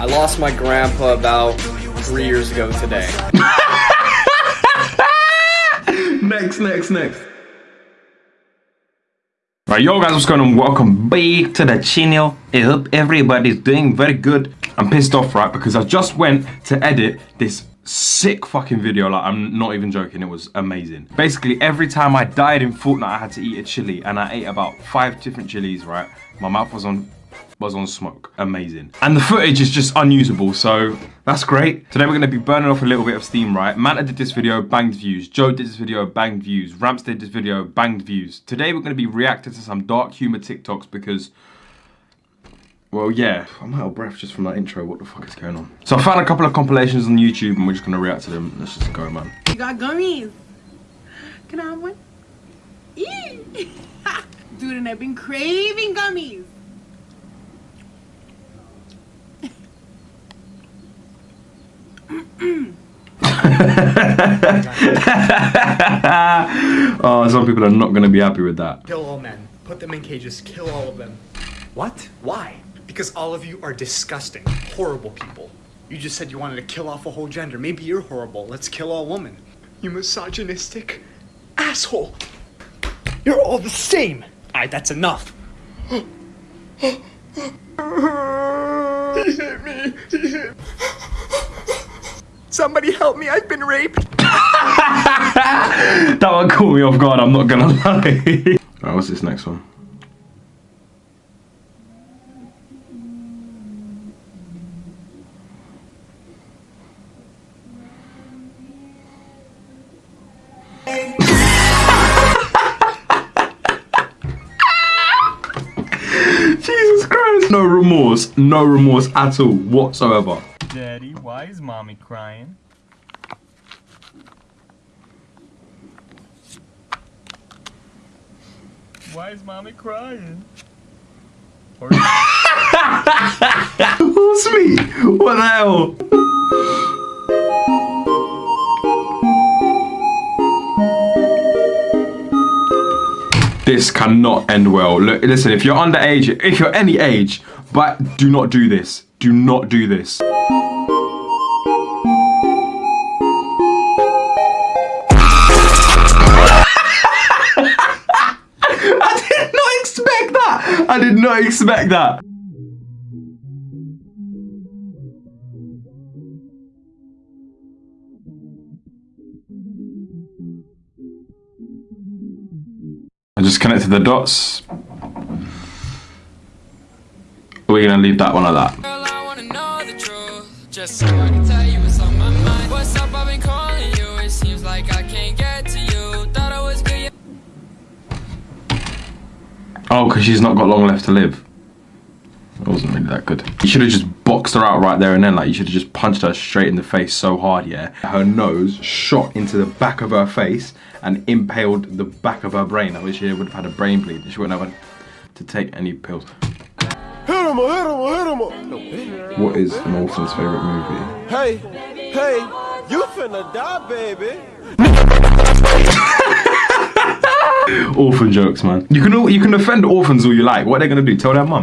I lost my grandpa about three years ago today. next, next, next. Right, yo guys, what's going on? Welcome back to the channel. I hope everybody's doing very good. I'm pissed off, right, because I just went to edit this sick fucking video. Like, I'm not even joking. It was amazing. Basically, every time I died in Fortnite, I had to eat a chili, and I ate about five different chilies, right? My mouth was on was on smoke. Amazing. And the footage is just unusable, so that's great. Today we're going to be burning off a little bit of steam, right? Manta did this video, banged views. Joe did this video, banged views. Ramps did this video, banged views. Today we're going to be reacting to some dark humor TikToks because... Well, yeah, I'm out of breath just from that intro. What the fuck is going on? So I found a couple of compilations on YouTube and we're just going to react to them. Let's just go, man. You got gummies. Can I have one? Dude, and I've been craving gummies. oh, some people are not going to be happy with that. Kill all men. Put them in cages. Kill all of them. What? Why? Because all of you are disgusting, horrible people. You just said you wanted to kill off a whole gender. Maybe you're horrible. Let's kill all women. You misogynistic asshole. You're all the same. Alright, that's enough. he hit me. He hit me. Somebody help me, I've been raped. that one caught me off guard, I'm not gonna lie. Alright, what's this next one? Jesus Christ. No remorse, no remorse at all whatsoever. Daddy, why is mommy crying? Why is mommy crying? Or Who's me? What the hell? This cannot end well. Look, listen, if you're underage, if you're any age, but do not do this. Do not do this. I did not expect that. I just connected the dots. We're gonna leave that one like that. Just Oh, because she's not got long left to live. It wasn't really that good. You should have just boxed her out right there and then. Like, you should have just punched her straight in the face so hard, yeah? Her nose shot into the back of her face and impaled the back of her brain. I wish she would have had a brain bleed. She wouldn't have had to take any pills. Hit him, hit him, hit him. What is an favorite movie? Hey, hey, you finna die, baby. Orphan jokes, man. You can you can offend orphans all you like. What are they gonna do? Tell their mum.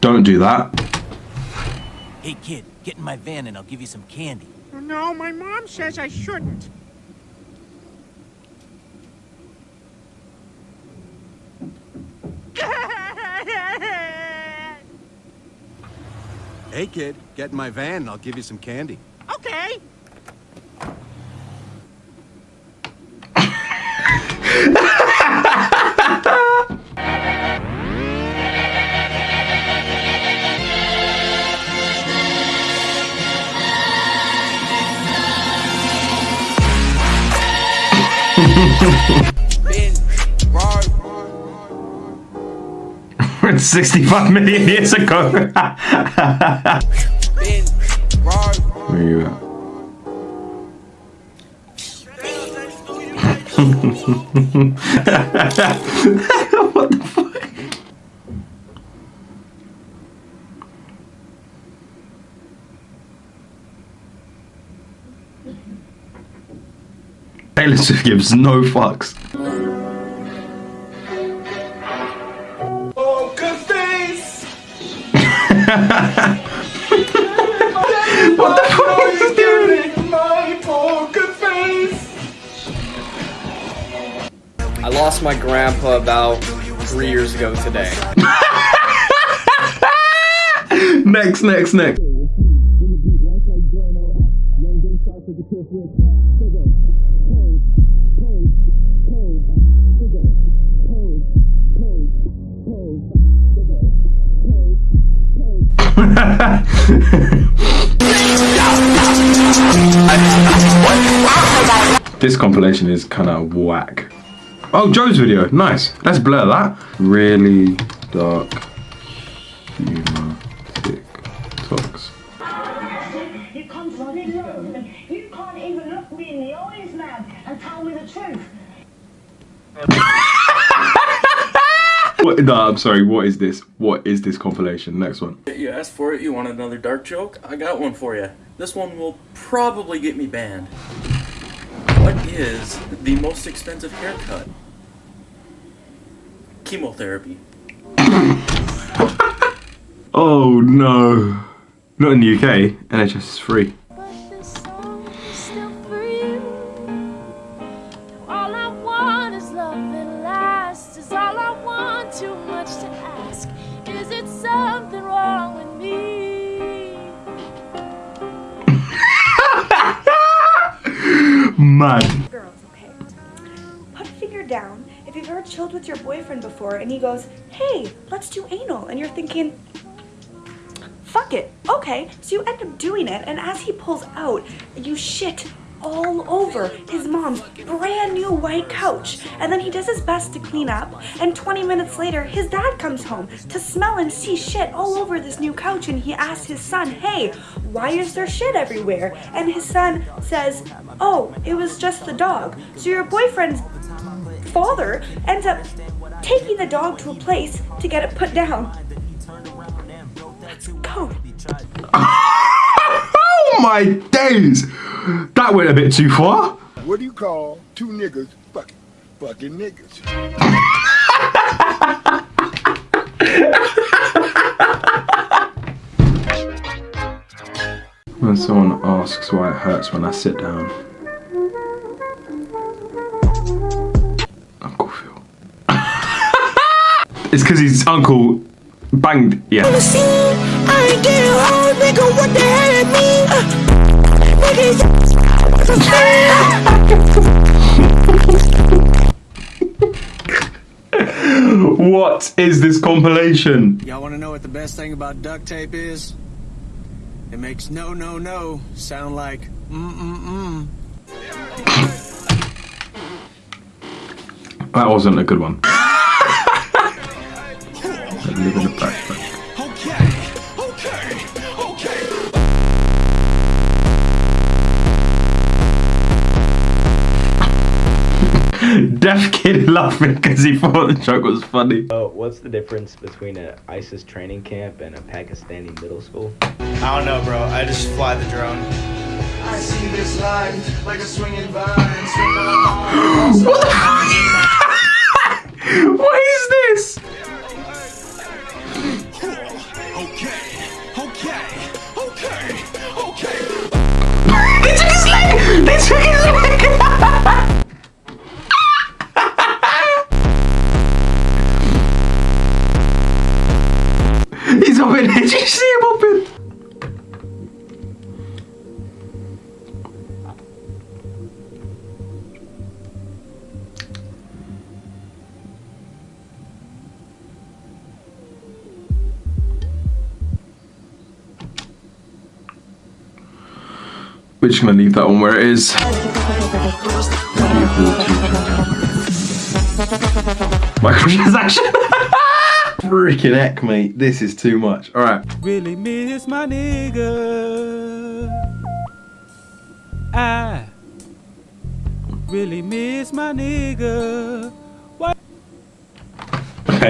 Don't do that. Hey kid, get in my van and I'll give you some candy. No, my mom says I shouldn't. Hey kid, get in my van and I'll give you some candy. Okay. It's 65 million years ago. Where are you at? what the fuck? Taylor This gives no fucks. Lost my grandpa about three years ago today. Next, next, next. this compilation is kind of whack. Oh, Joe's video. Nice. Let's blur that. Really dark humor TikToks. You come from England. You can't even look me in the eyes, man, and tell me the truth. What, no, I'm sorry. What is this? What is this compilation? Next one. You asked for it, you want another dark joke? I got one for you. This one will probably get me banned. Is the most expensive haircut? Chemotherapy. Oh no. Not in the UK. NHS is free. Mad. girls, okay? Put a finger down if you've ever chilled with your boyfriend before and he goes, hey, let's do anal. And you're thinking, fuck it. Okay. So you end up doing it, and as he pulls out, you shit all over his mom's brand new white couch. And then he does his best to clean up, and 20 minutes later, his dad comes home to smell and see shit all over this new couch. And he asks his son, hey, why is there shit everywhere? And his son says, oh, it was just the dog. So your boyfriend's father ends up taking the dog to a place to get it put down. Let's go. Oh my days! That went a bit too far. What do you call two niggas fucking fucking niggas? When someone asks why it hurts when I sit down. Uncle Phil. it's because his uncle banged. Yeah. What the hell it What is this compilation? Y'all want to know what the best thing about duct tape is? It makes no, no, no sound like mm, mm, mm. That wasn't a good one. Deaf kid laughing because he thought the joke was funny. Oh, what's the difference between an ISIS training camp and a Pakistani middle school? I don't know, bro. I just fly the drone. I see this life like a swinging vine. what We're just gonna leave that one where it is. Microtransaction. Freaking heck, mate. This is too much. Alright. Really miss my nigga. I really miss my nigga.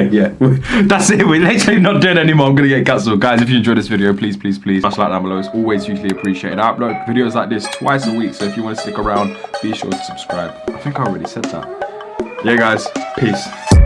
Okay, yeah. That's it. We're literally not doing anymore. I'm gonna get cancelled. Guys, if you enjoyed this video, please, please, please smash like down below. It's always hugely appreciated. I upload videos like this twice a week, so if you want to stick around, be sure to subscribe. I think I already said that. Yeah, guys. Peace.